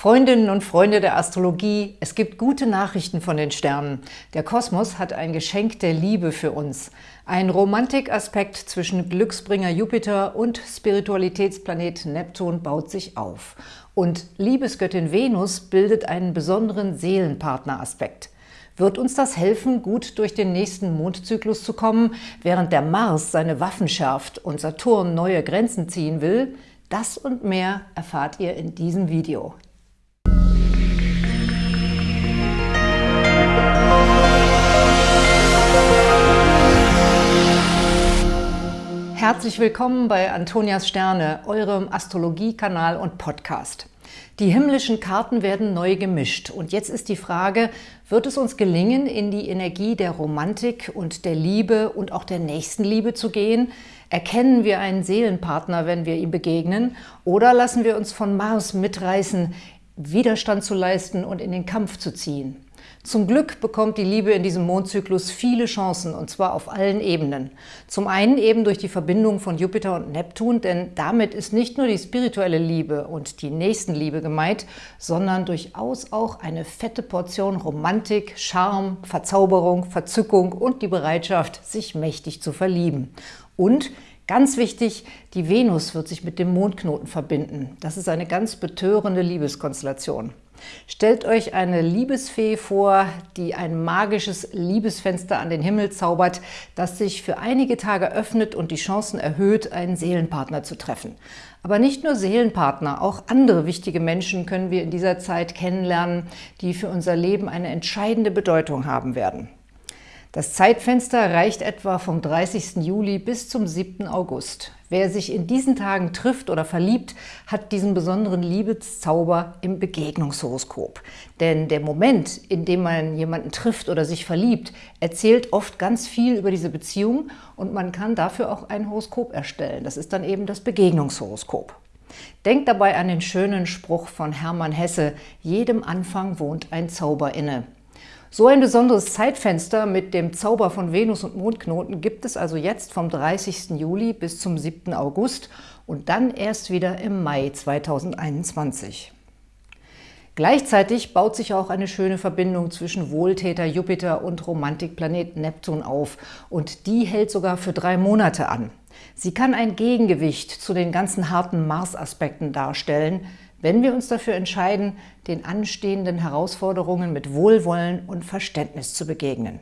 Freundinnen und Freunde der Astrologie, es gibt gute Nachrichten von den Sternen. Der Kosmos hat ein Geschenk der Liebe für uns. Ein Romantikaspekt zwischen Glücksbringer Jupiter und Spiritualitätsplanet Neptun baut sich auf. Und Liebesgöttin Venus bildet einen besonderen Seelenpartneraspekt. Wird uns das helfen, gut durch den nächsten Mondzyklus zu kommen, während der Mars seine Waffen schärft und Saturn neue Grenzen ziehen will? Das und mehr erfahrt ihr in diesem Video. Herzlich willkommen bei Antonias Sterne, eurem Astrologie-Kanal und Podcast. Die himmlischen Karten werden neu gemischt und jetzt ist die Frage, wird es uns gelingen, in die Energie der Romantik und der Liebe und auch der Nächstenliebe zu gehen? Erkennen wir einen Seelenpartner, wenn wir ihm begegnen? Oder lassen wir uns von Mars mitreißen, Widerstand zu leisten und in den Kampf zu ziehen? Zum Glück bekommt die Liebe in diesem Mondzyklus viele Chancen, und zwar auf allen Ebenen. Zum einen eben durch die Verbindung von Jupiter und Neptun, denn damit ist nicht nur die spirituelle Liebe und die Nächstenliebe gemeint, sondern durchaus auch eine fette Portion Romantik, Charme, Verzauberung, Verzückung und die Bereitschaft, sich mächtig zu verlieben. Und Ganz wichtig, die Venus wird sich mit dem Mondknoten verbinden. Das ist eine ganz betörende Liebeskonstellation. Stellt euch eine Liebesfee vor, die ein magisches Liebesfenster an den Himmel zaubert, das sich für einige Tage öffnet und die Chancen erhöht, einen Seelenpartner zu treffen. Aber nicht nur Seelenpartner, auch andere wichtige Menschen können wir in dieser Zeit kennenlernen, die für unser Leben eine entscheidende Bedeutung haben werden. Das Zeitfenster reicht etwa vom 30. Juli bis zum 7. August. Wer sich in diesen Tagen trifft oder verliebt, hat diesen besonderen Liebeszauber im Begegnungshoroskop. Denn der Moment, in dem man jemanden trifft oder sich verliebt, erzählt oft ganz viel über diese Beziehung und man kann dafür auch ein Horoskop erstellen. Das ist dann eben das Begegnungshoroskop. Denkt dabei an den schönen Spruch von Hermann Hesse, jedem Anfang wohnt ein Zauber inne. So ein besonderes Zeitfenster mit dem Zauber von Venus und Mondknoten gibt es also jetzt vom 30. Juli bis zum 7. August und dann erst wieder im Mai 2021. Gleichzeitig baut sich auch eine schöne Verbindung zwischen Wohltäter Jupiter und Romantikplanet Neptun auf und die hält sogar für drei Monate an. Sie kann ein Gegengewicht zu den ganzen harten Mars-Aspekten darstellen, wenn wir uns dafür entscheiden, den anstehenden Herausforderungen mit Wohlwollen und Verständnis zu begegnen.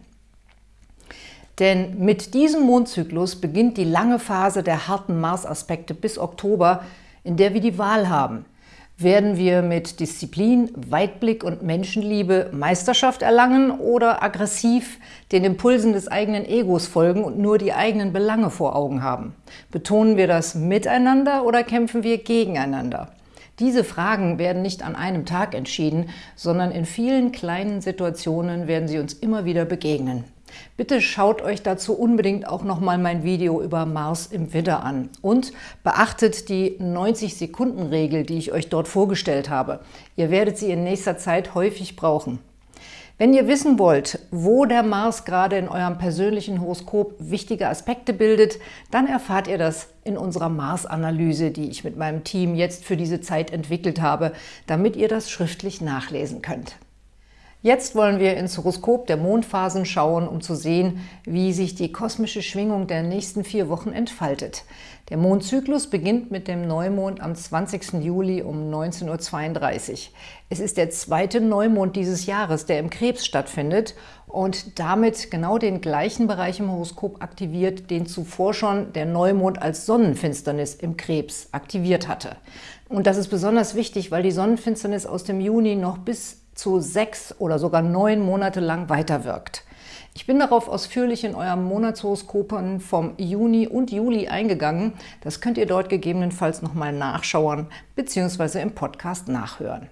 Denn mit diesem Mondzyklus beginnt die lange Phase der harten Mars-Aspekte bis Oktober, in der wir die Wahl haben. Werden wir mit Disziplin, Weitblick und Menschenliebe Meisterschaft erlangen oder aggressiv den Impulsen des eigenen Egos folgen und nur die eigenen Belange vor Augen haben? Betonen wir das miteinander oder kämpfen wir gegeneinander? Diese Fragen werden nicht an einem Tag entschieden, sondern in vielen kleinen Situationen werden sie uns immer wieder begegnen. Bitte schaut euch dazu unbedingt auch nochmal mein Video über Mars im Widder an und beachtet die 90-Sekunden-Regel, die ich euch dort vorgestellt habe. Ihr werdet sie in nächster Zeit häufig brauchen. Wenn ihr wissen wollt, wo der Mars gerade in eurem persönlichen Horoskop wichtige Aspekte bildet, dann erfahrt ihr das in unserer Mars-Analyse, die ich mit meinem Team jetzt für diese Zeit entwickelt habe, damit ihr das schriftlich nachlesen könnt. Jetzt wollen wir ins Horoskop der Mondphasen schauen, um zu sehen, wie sich die kosmische Schwingung der nächsten vier Wochen entfaltet. Der Mondzyklus beginnt mit dem Neumond am 20. Juli um 19.32 Uhr. Es ist der zweite Neumond dieses Jahres, der im Krebs stattfindet und damit genau den gleichen Bereich im Horoskop aktiviert, den zuvor schon der Neumond als Sonnenfinsternis im Krebs aktiviert hatte. Und das ist besonders wichtig, weil die Sonnenfinsternis aus dem Juni noch bis zu sechs oder sogar neun Monate lang weiterwirkt. Ich bin darauf ausführlich in eurem Monatshoroskopen vom Juni und Juli eingegangen. Das könnt ihr dort gegebenenfalls nochmal nachschauen bzw. im Podcast nachhören.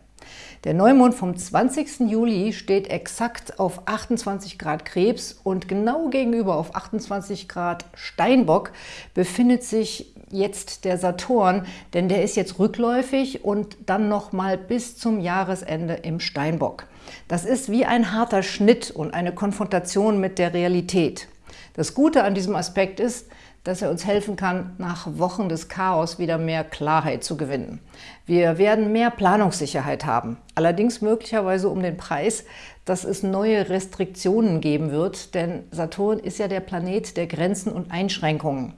Der Neumond vom 20. Juli steht exakt auf 28 Grad Krebs und genau gegenüber auf 28 Grad Steinbock befindet sich jetzt der Saturn, denn der ist jetzt rückläufig und dann noch mal bis zum Jahresende im Steinbock. Das ist wie ein harter Schnitt und eine Konfrontation mit der Realität. Das Gute an diesem Aspekt ist, dass er uns helfen kann, nach Wochen des Chaos wieder mehr Klarheit zu gewinnen. Wir werden mehr Planungssicherheit haben, allerdings möglicherweise um den Preis, dass es neue Restriktionen geben wird, denn Saturn ist ja der Planet der Grenzen und Einschränkungen.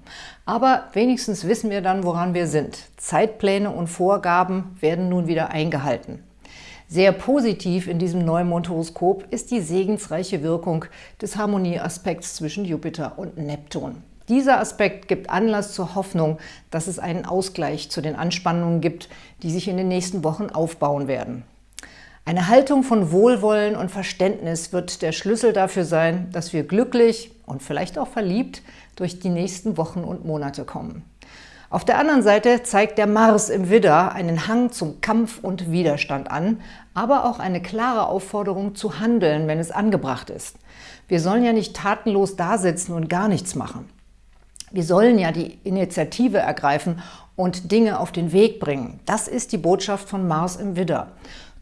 Aber wenigstens wissen wir dann, woran wir sind. Zeitpläne und Vorgaben werden nun wieder eingehalten. Sehr positiv in diesem Neumondhoroskop ist die segensreiche Wirkung des Harmonieaspekts zwischen Jupiter und Neptun. Dieser Aspekt gibt Anlass zur Hoffnung, dass es einen Ausgleich zu den Anspannungen gibt, die sich in den nächsten Wochen aufbauen werden. Eine Haltung von Wohlwollen und Verständnis wird der Schlüssel dafür sein, dass wir glücklich und vielleicht auch verliebt durch die nächsten Wochen und Monate kommen. Auf der anderen Seite zeigt der Mars im Widder einen Hang zum Kampf und Widerstand an, aber auch eine klare Aufforderung zu handeln, wenn es angebracht ist. Wir sollen ja nicht tatenlos dasitzen und gar nichts machen. Wir sollen ja die Initiative ergreifen und Dinge auf den Weg bringen. Das ist die Botschaft von Mars im Widder.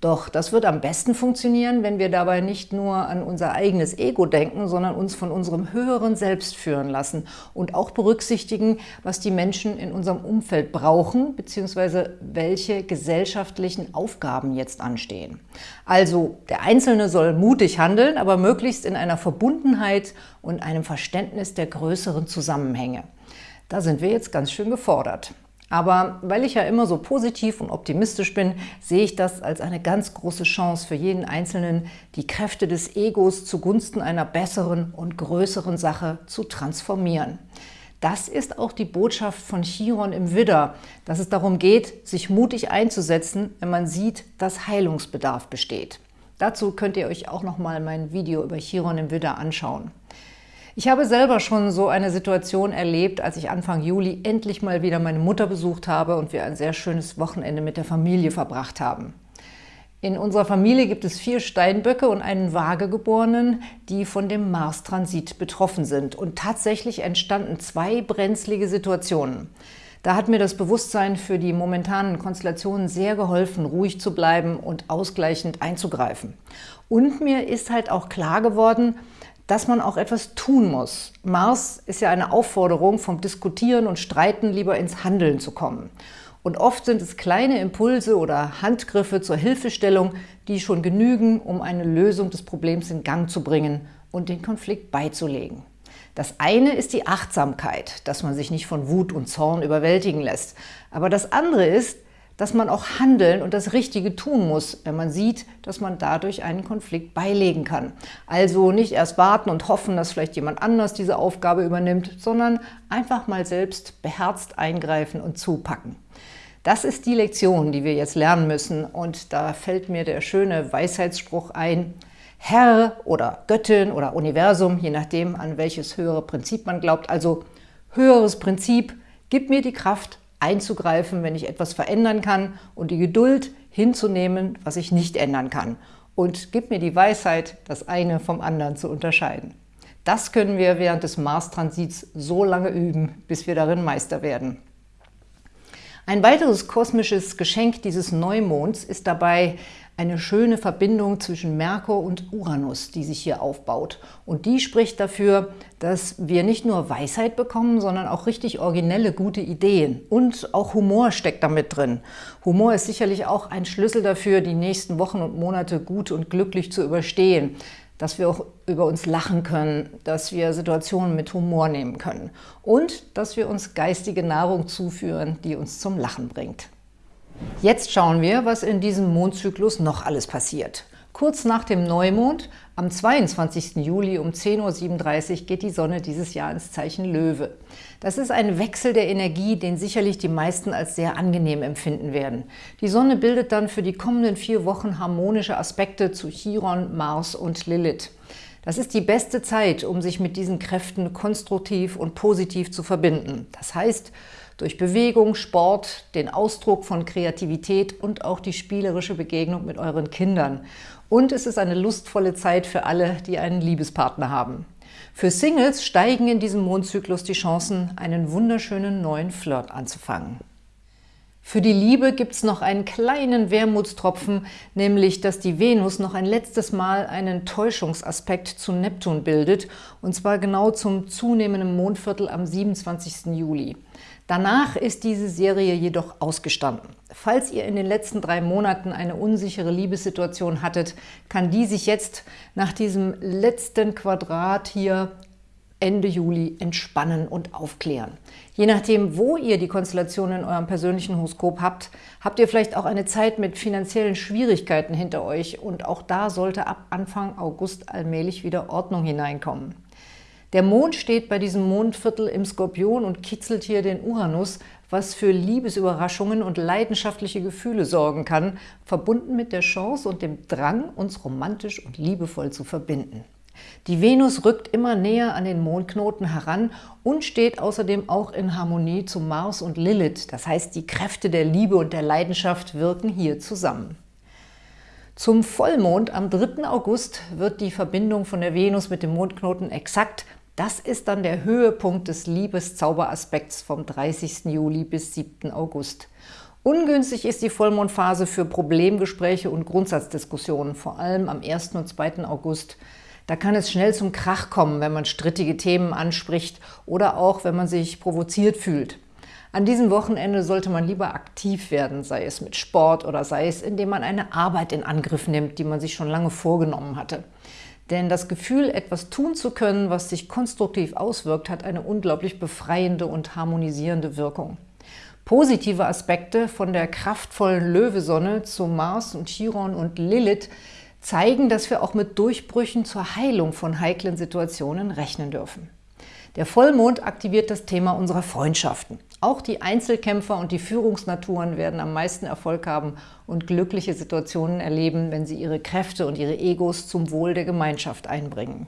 Doch das wird am besten funktionieren, wenn wir dabei nicht nur an unser eigenes Ego denken, sondern uns von unserem höheren Selbst führen lassen und auch berücksichtigen, was die Menschen in unserem Umfeld brauchen bzw. welche gesellschaftlichen Aufgaben jetzt anstehen. Also der Einzelne soll mutig handeln, aber möglichst in einer Verbundenheit und einem Verständnis der größeren Zusammenhänge. Da sind wir jetzt ganz schön gefordert. Aber weil ich ja immer so positiv und optimistisch bin, sehe ich das als eine ganz große Chance für jeden Einzelnen, die Kräfte des Egos zugunsten einer besseren und größeren Sache zu transformieren. Das ist auch die Botschaft von Chiron im Widder, dass es darum geht, sich mutig einzusetzen, wenn man sieht, dass Heilungsbedarf besteht. Dazu könnt ihr euch auch noch mal mein Video über Chiron im Widder anschauen. Ich habe selber schon so eine Situation erlebt, als ich Anfang Juli endlich mal wieder meine Mutter besucht habe und wir ein sehr schönes Wochenende mit der Familie verbracht haben. In unserer Familie gibt es vier Steinböcke und einen Waagegeborenen, die von dem Mars-Transit betroffen sind. Und tatsächlich entstanden zwei brenzlige Situationen. Da hat mir das Bewusstsein für die momentanen Konstellationen sehr geholfen, ruhig zu bleiben und ausgleichend einzugreifen. Und mir ist halt auch klar geworden, dass man auch etwas tun muss. Mars ist ja eine Aufforderung, vom Diskutieren und Streiten lieber ins Handeln zu kommen. Und oft sind es kleine Impulse oder Handgriffe zur Hilfestellung, die schon genügen, um eine Lösung des Problems in Gang zu bringen und den Konflikt beizulegen. Das eine ist die Achtsamkeit, dass man sich nicht von Wut und Zorn überwältigen lässt. Aber das andere ist, dass man auch handeln und das Richtige tun muss, wenn man sieht, dass man dadurch einen Konflikt beilegen kann. Also nicht erst warten und hoffen, dass vielleicht jemand anders diese Aufgabe übernimmt, sondern einfach mal selbst beherzt eingreifen und zupacken. Das ist die Lektion, die wir jetzt lernen müssen und da fällt mir der schöne Weisheitsspruch ein, Herr oder Göttin oder Universum, je nachdem, an welches höhere Prinzip man glaubt, also höheres Prinzip, gib mir die Kraft, einzugreifen, wenn ich etwas verändern kann und die Geduld hinzunehmen, was ich nicht ändern kann. Und gib mir die Weisheit, das eine vom anderen zu unterscheiden. Das können wir während des Mars-Transits so lange üben, bis wir darin Meister werden. Ein weiteres kosmisches Geschenk dieses Neumonds ist dabei eine schöne Verbindung zwischen Merkur und Uranus, die sich hier aufbaut. Und die spricht dafür, dass wir nicht nur Weisheit bekommen, sondern auch richtig originelle, gute Ideen. Und auch Humor steckt damit drin. Humor ist sicherlich auch ein Schlüssel dafür, die nächsten Wochen und Monate gut und glücklich zu überstehen. Dass wir auch über uns lachen können, dass wir Situationen mit Humor nehmen können. Und dass wir uns geistige Nahrung zuführen, die uns zum Lachen bringt. Jetzt schauen wir, was in diesem Mondzyklus noch alles passiert. Kurz nach dem Neumond, am 22. Juli um 10.37 Uhr geht die Sonne dieses Jahr ins Zeichen Löwe. Das ist ein Wechsel der Energie, den sicherlich die meisten als sehr angenehm empfinden werden. Die Sonne bildet dann für die kommenden vier Wochen harmonische Aspekte zu Chiron, Mars und Lilith. Das ist die beste Zeit, um sich mit diesen Kräften konstruktiv und positiv zu verbinden. Das heißt, durch Bewegung, Sport, den Ausdruck von Kreativität und auch die spielerische Begegnung mit euren Kindern. Und es ist eine lustvolle Zeit für alle, die einen Liebespartner haben. Für Singles steigen in diesem Mondzyklus die Chancen, einen wunderschönen neuen Flirt anzufangen. Für die Liebe gibt es noch einen kleinen Wermutstropfen, nämlich, dass die Venus noch ein letztes Mal einen Täuschungsaspekt zu Neptun bildet, und zwar genau zum zunehmenden Mondviertel am 27. Juli. Danach ist diese Serie jedoch ausgestanden. Falls ihr in den letzten drei Monaten eine unsichere Liebessituation hattet, kann die sich jetzt nach diesem letzten Quadrat hier Ende Juli entspannen und aufklären. Je nachdem, wo ihr die Konstellation in eurem persönlichen Horoskop habt, habt ihr vielleicht auch eine Zeit mit finanziellen Schwierigkeiten hinter euch und auch da sollte ab Anfang August allmählich wieder Ordnung hineinkommen. Der Mond steht bei diesem Mondviertel im Skorpion und kitzelt hier den Uranus, was für Liebesüberraschungen und leidenschaftliche Gefühle sorgen kann, verbunden mit der Chance und dem Drang, uns romantisch und liebevoll zu verbinden. Die Venus rückt immer näher an den Mondknoten heran und steht außerdem auch in Harmonie zu Mars und Lilith. Das heißt, die Kräfte der Liebe und der Leidenschaft wirken hier zusammen. Zum Vollmond am 3. August wird die Verbindung von der Venus mit dem Mondknoten exakt. Das ist dann der Höhepunkt des Liebeszauberaspekts vom 30. Juli bis 7. August. Ungünstig ist die Vollmondphase für Problemgespräche und Grundsatzdiskussionen, vor allem am 1. und 2. August. Da kann es schnell zum Krach kommen, wenn man strittige Themen anspricht oder auch, wenn man sich provoziert fühlt. An diesem Wochenende sollte man lieber aktiv werden, sei es mit Sport oder sei es, indem man eine Arbeit in Angriff nimmt, die man sich schon lange vorgenommen hatte. Denn das Gefühl, etwas tun zu können, was sich konstruktiv auswirkt, hat eine unglaublich befreiende und harmonisierende Wirkung. Positive Aspekte von der kraftvollen Löwesonne zu Mars und Chiron und Lilith zeigen, dass wir auch mit Durchbrüchen zur Heilung von heiklen Situationen rechnen dürfen. Der Vollmond aktiviert das Thema unserer Freundschaften. Auch die Einzelkämpfer und die Führungsnaturen werden am meisten Erfolg haben und glückliche Situationen erleben, wenn sie ihre Kräfte und ihre Egos zum Wohl der Gemeinschaft einbringen.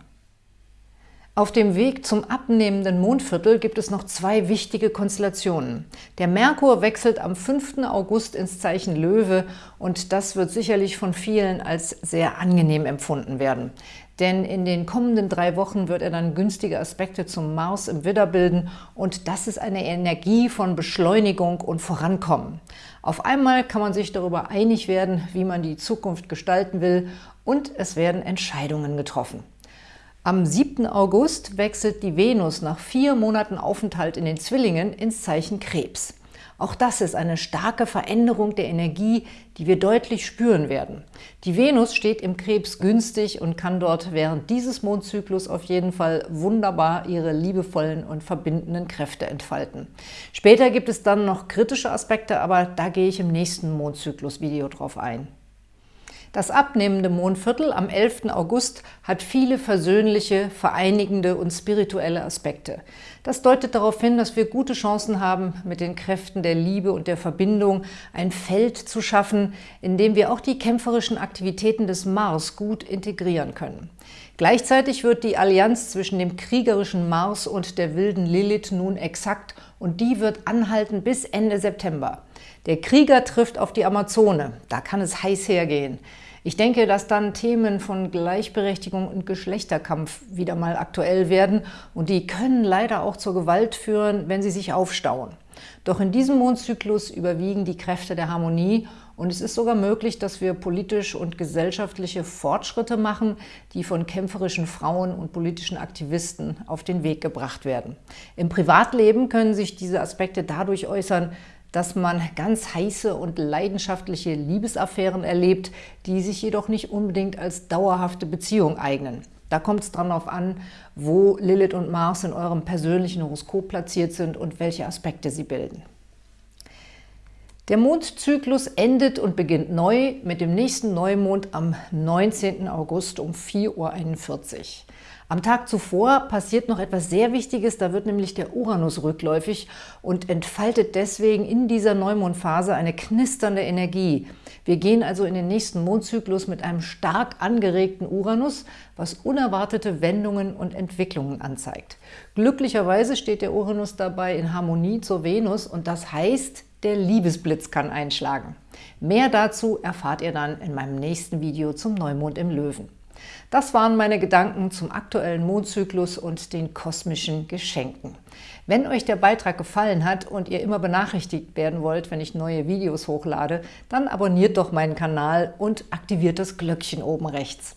Auf dem Weg zum abnehmenden Mondviertel gibt es noch zwei wichtige Konstellationen. Der Merkur wechselt am 5. August ins Zeichen Löwe und das wird sicherlich von vielen als sehr angenehm empfunden werden. Denn in den kommenden drei Wochen wird er dann günstige Aspekte zum Mars im Widder bilden und das ist eine Energie von Beschleunigung und Vorankommen. Auf einmal kann man sich darüber einig werden, wie man die Zukunft gestalten will und es werden Entscheidungen getroffen. Am 7. August wechselt die Venus nach vier Monaten Aufenthalt in den Zwillingen ins Zeichen Krebs. Auch das ist eine starke Veränderung der Energie, die wir deutlich spüren werden. Die Venus steht im Krebs günstig und kann dort während dieses Mondzyklus auf jeden Fall wunderbar ihre liebevollen und verbindenden Kräfte entfalten. Später gibt es dann noch kritische Aspekte, aber da gehe ich im nächsten Mondzyklus-Video drauf ein. Das abnehmende Mondviertel am 11. August hat viele versöhnliche, vereinigende und spirituelle Aspekte. Das deutet darauf hin, dass wir gute Chancen haben, mit den Kräften der Liebe und der Verbindung ein Feld zu schaffen, in dem wir auch die kämpferischen Aktivitäten des Mars gut integrieren können. Gleichzeitig wird die Allianz zwischen dem kriegerischen Mars und der wilden Lilith nun exakt und die wird anhalten bis Ende September. Der Krieger trifft auf die Amazone, da kann es heiß hergehen. Ich denke, dass dann Themen von Gleichberechtigung und Geschlechterkampf wieder mal aktuell werden und die können leider auch zur Gewalt führen, wenn sie sich aufstauen. Doch in diesem Mondzyklus überwiegen die Kräfte der Harmonie und es ist sogar möglich, dass wir politisch und gesellschaftliche Fortschritte machen, die von kämpferischen Frauen und politischen Aktivisten auf den Weg gebracht werden. Im Privatleben können sich diese Aspekte dadurch äußern, dass man ganz heiße und leidenschaftliche Liebesaffären erlebt, die sich jedoch nicht unbedingt als dauerhafte Beziehung eignen. Da kommt es darauf an, wo Lilith und Mars in eurem persönlichen Horoskop platziert sind und welche Aspekte sie bilden. Der Mondzyklus endet und beginnt neu mit dem nächsten Neumond am 19. August um 4.41 Uhr. Am Tag zuvor passiert noch etwas sehr Wichtiges, da wird nämlich der Uranus rückläufig und entfaltet deswegen in dieser Neumondphase eine knisternde Energie. Wir gehen also in den nächsten Mondzyklus mit einem stark angeregten Uranus, was unerwartete Wendungen und Entwicklungen anzeigt. Glücklicherweise steht der Uranus dabei in Harmonie zur Venus und das heißt, der Liebesblitz kann einschlagen. Mehr dazu erfahrt ihr dann in meinem nächsten Video zum Neumond im Löwen. Das waren meine Gedanken zum aktuellen Mondzyklus und den kosmischen Geschenken. Wenn euch der Beitrag gefallen hat und ihr immer benachrichtigt werden wollt, wenn ich neue Videos hochlade, dann abonniert doch meinen Kanal und aktiviert das Glöckchen oben rechts.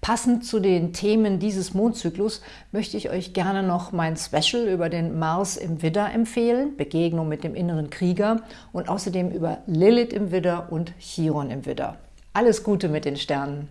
Passend zu den Themen dieses Mondzyklus möchte ich euch gerne noch mein Special über den Mars im Widder empfehlen, Begegnung mit dem inneren Krieger und außerdem über Lilith im Widder und Chiron im Widder. Alles Gute mit den Sternen!